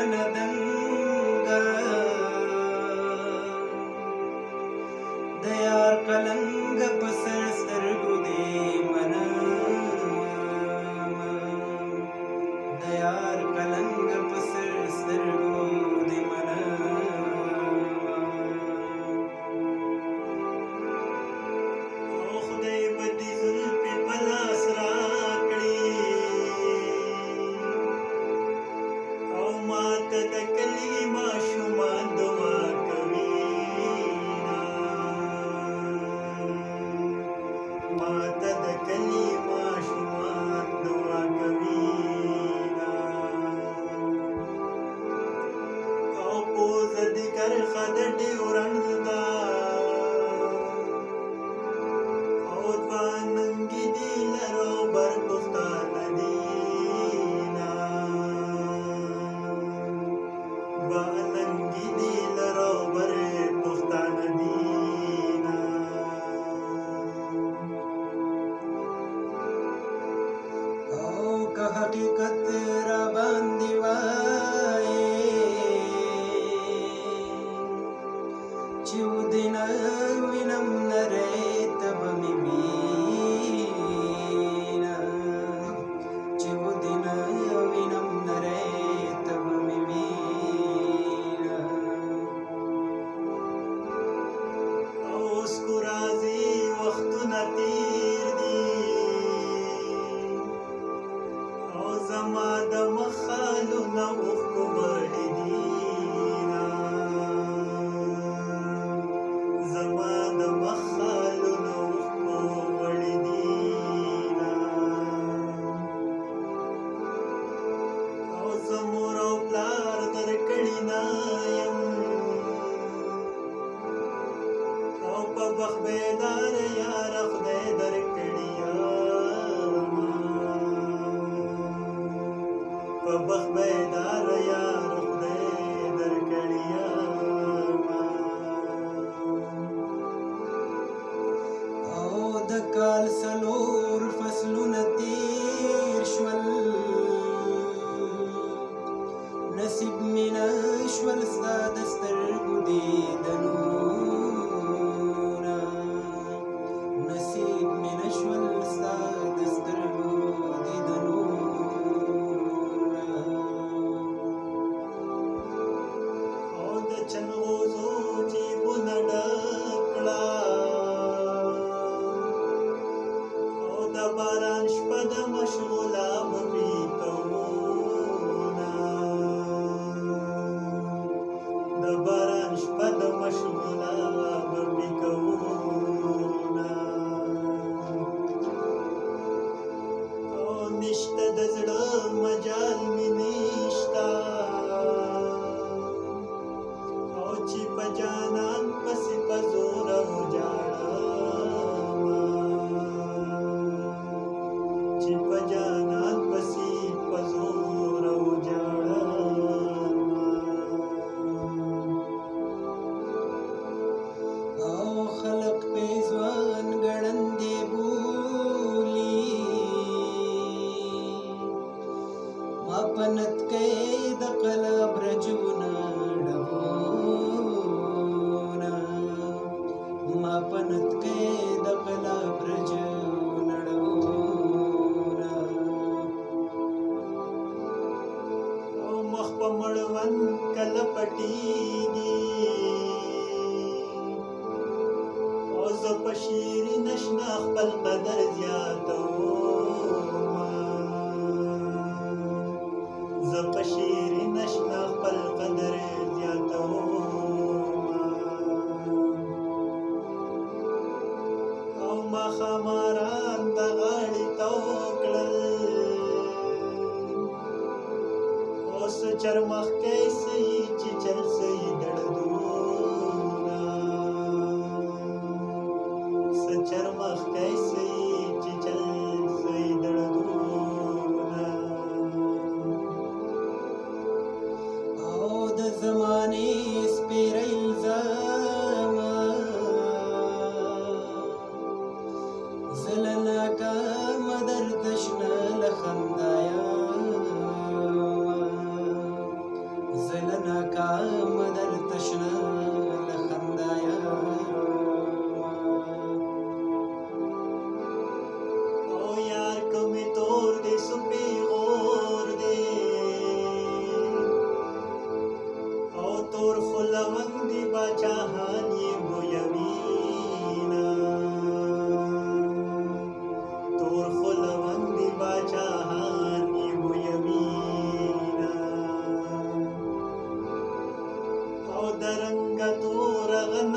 Janadanga Dayar Kalanga Pasar Sargude Mana Dayar Kalanga Pasar Sargude ماته د کلي ماشومان دعا کوي او پوز د کرخه د ډیو you got this. وخت بیدار یار خدای درکړی په وخت بیدار یار خدای درکړی او د کال سلو چنغوزو جیبونه ډک کړه او د باران شپه د مشغوله به مې کومونه د باران شپه د مشغوله به مې کومونه او نشته د زړه او خلق په ځوان ګړندې بولی ما پنت کې د قلب رجونا ډبونا ما پنت کې د قلب رجونا ډبونا او مخ په مړوند کله پټیږي په شیرین شنه خپل قدر زیاتوم زه په شیرین شنه خپل قدر زیاتوم او ماښاماران ته غاړې تاو کړل اوس چرمخکی سهیي چې چل سهیي دړدو आसमानी रङ्ग तोरल